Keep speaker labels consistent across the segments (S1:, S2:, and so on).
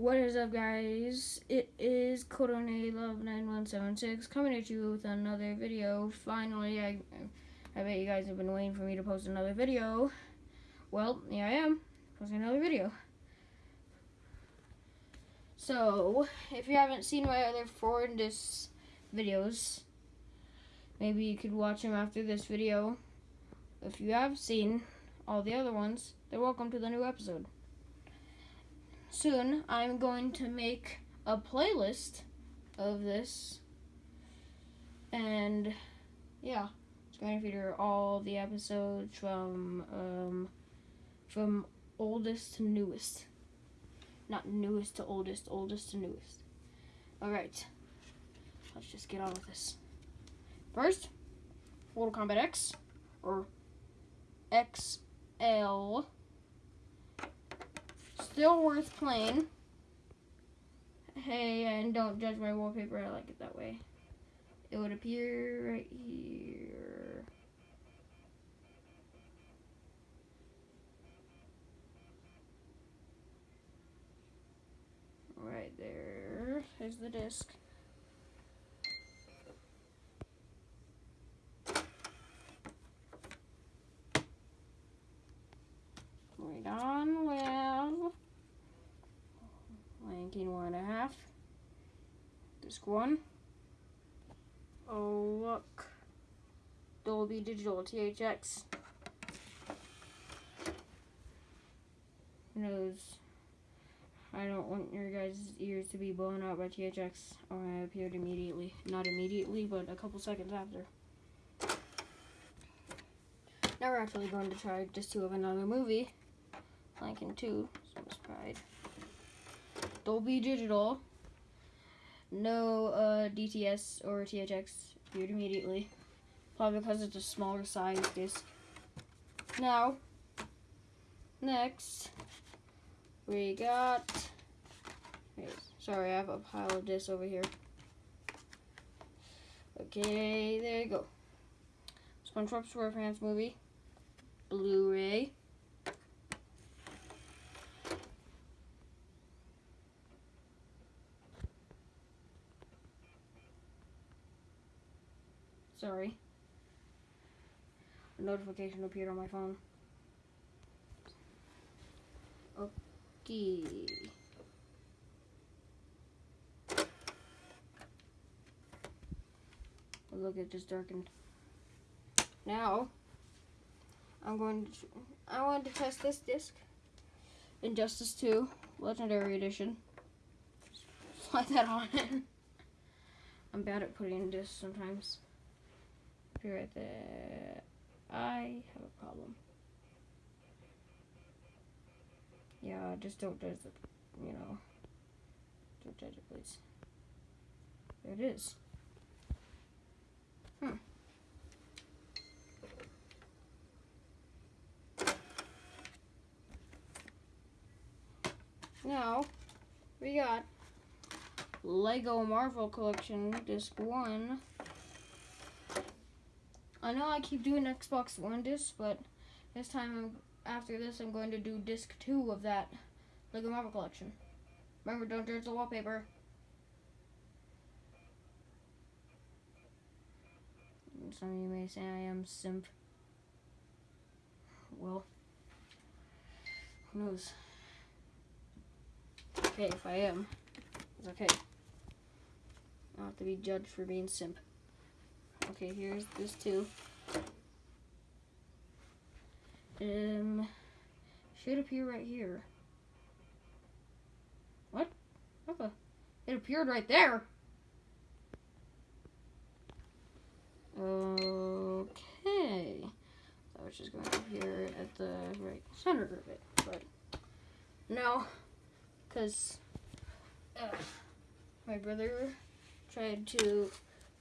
S1: What is up, guys? It is Codone Love 9176 coming at you with another video. Finally, I, I bet you guys have been waiting for me to post another video. Well, here I am, posting another video. So, if you haven't seen my other four disc videos, maybe you could watch them after this video. If you have seen all the other ones, then welcome to the new episode soon I'm going to make a playlist of this. And yeah, it's going to feature all the episodes from um, from oldest to newest. Not newest to oldest, oldest to newest. Alright. Let's just get on with this. First, Mortal Kombat X or XL still worth playing. Hey, and don't judge my wallpaper. I like it that way. It would appear right here. Right there. Here's the disc. Right on with Ranking one and a half. Disc one. Oh look. Dolby Digital THX. Who knows? I don't want your guys' ears to be blown out by THX or oh, I appeared immediately. Not immediately, but a couple seconds after. Now we're actually going to try just two of another movie. Lincoln 2, Swiss Pride. Dolby Digital. No uh, DTS or THX viewed immediately. Probably because it's a smaller size disc. Now, next, we got. Wait, sorry, I have a pile of discs over here. Okay, there you go. SpongeBob SquarePants movie, Blu-ray. Sorry. A notification appeared on my phone. Okay. Look, it just darkened. Now, I'm going to, I want to test this disc. Injustice 2, Legendary Edition. Slide that on in. I'm bad at putting in discs sometimes be right there. I have a problem. Yeah, just don't judge it, you know. Don't judge it, please. There it is. Hmm. Now, we got Lego Marvel Collection Disc 1. I know I keep doing Xbox One disc, but this time I'm, after this I'm going to do disc two of that Lego Marvel collection. Remember, don't judge the wallpaper. Some of you may say I am simp. Well, who knows? Okay, if I am, it's okay. I don't have to be judged for being simp. Okay, here's this too. Um, should appear right here. What? Okay. It appeared right there. Okay. I was just going to appear at the right center of it, but no, because uh, my brother tried to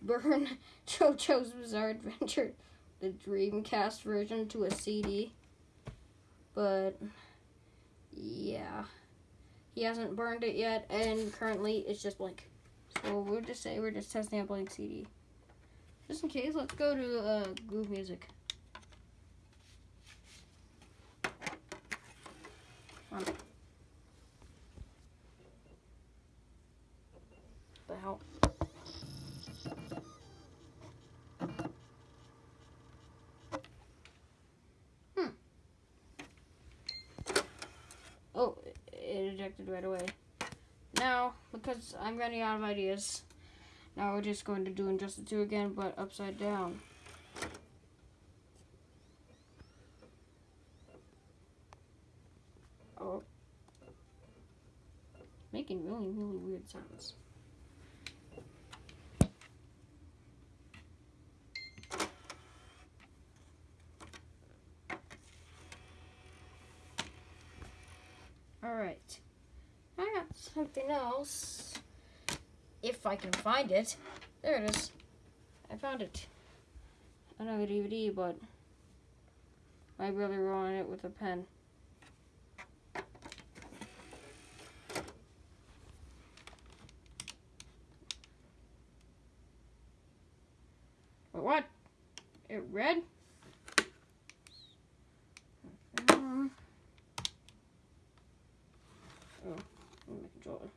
S1: burn JoJo's Bizarre Adventure, the Dreamcast version, to a CD. But, yeah. He hasn't burned it yet, and currently it's just blank. So we'll just say we're just testing a blank CD. Just in case, let's go to uh, Groove Music. the hell? Hmm. Oh, it right away. Now, because I'm running out of ideas, now we're just going to do Injustice 2 again, but upside down. Oh. Making really, really weird sounds. Alright. I got something else. If I can find it. There it is. I found it. I know a DVD, but my brother wrote on it with a pen. What? It read? Um, oh, my controller.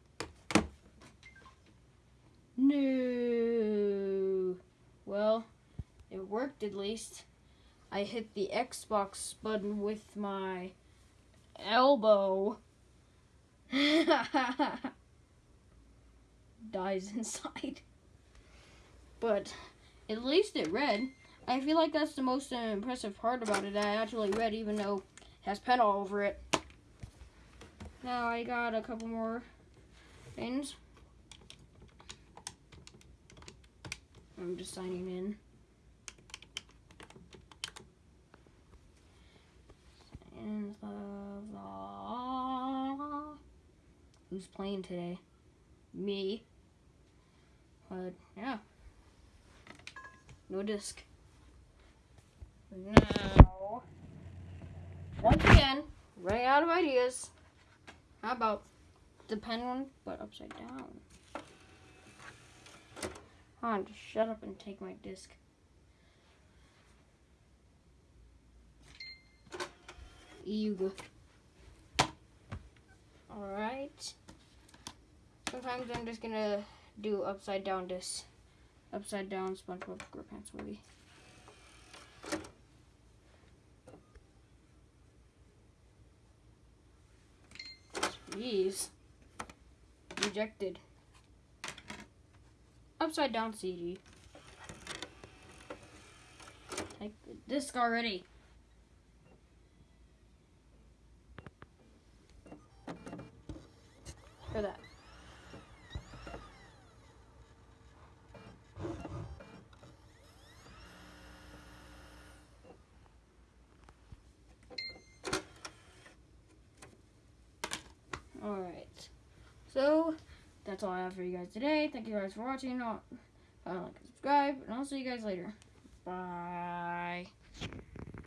S1: No. Well, it worked at least. I hit the Xbox button with my elbow. Dies inside. But at least it read. I feel like that's the most impressive part about it. I actually read even though it has pen all over it. Now I got a couple more things. I'm just signing in. And Who's playing today? Me. But yeah. No disc. Now, once again, running out of ideas. How about the pen one, but upside down? On, just shut up and take my disc. Yuga. Alright. Sometimes I'm just gonna do upside down disc upside down SpongeBob SquarePants movie. Jeez. Rejected. Upside down CD. Take the disc already. For that. Alright. So, that's all I have for you guys today. Thank you guys for watching. Uh, like subscribe. And I'll see you guys later. Bye.